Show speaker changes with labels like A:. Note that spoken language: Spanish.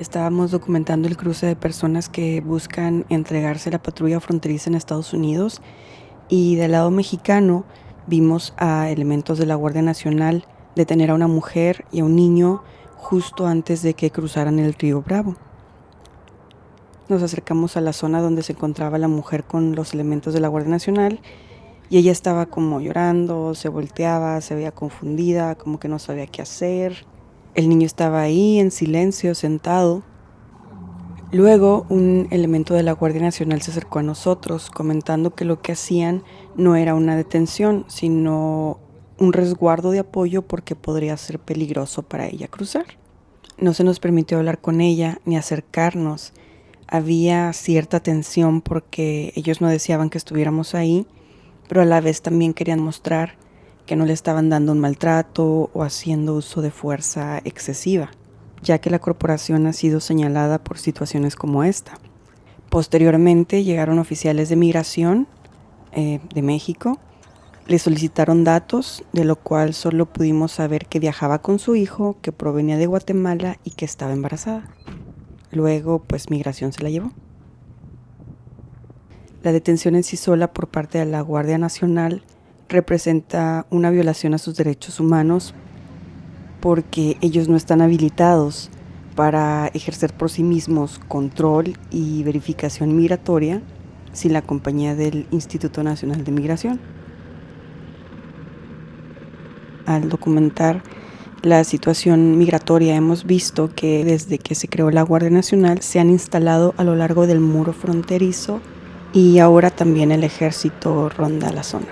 A: Estábamos documentando el cruce de personas que buscan entregarse a la patrulla fronteriza en Estados Unidos y del lado mexicano vimos a elementos de la Guardia Nacional detener a una mujer y a un niño justo antes de que cruzaran el río Bravo. Nos acercamos a la zona donde se encontraba la mujer con los elementos de la Guardia Nacional y ella estaba como llorando, se volteaba, se veía confundida, como que no sabía qué hacer. El niño estaba ahí en silencio, sentado. Luego un elemento de la Guardia Nacional se acercó a nosotros comentando que lo que hacían no era una detención, sino un resguardo de apoyo porque podría ser peligroso para ella cruzar. No se nos permitió hablar con ella ni acercarnos. Había cierta tensión porque ellos no deseaban que estuviéramos ahí, pero a la vez también querían mostrar que no le estaban dando un maltrato o haciendo uso de fuerza excesiva, ya que la corporación ha sido señalada por situaciones como esta. Posteriormente llegaron oficiales de migración eh, de México, le solicitaron datos, de lo cual solo pudimos saber que viajaba con su hijo, que provenía de Guatemala y que estaba embarazada. Luego, pues migración se la llevó. La detención en sí sola por parte de la Guardia Nacional representa una violación a sus derechos humanos porque ellos no están habilitados para ejercer por sí mismos control y verificación migratoria sin la compañía del Instituto Nacional de Migración. Al documentar la situación migratoria hemos visto que desde que se creó la Guardia Nacional se han instalado a lo largo del muro fronterizo y ahora también el ejército ronda la zona.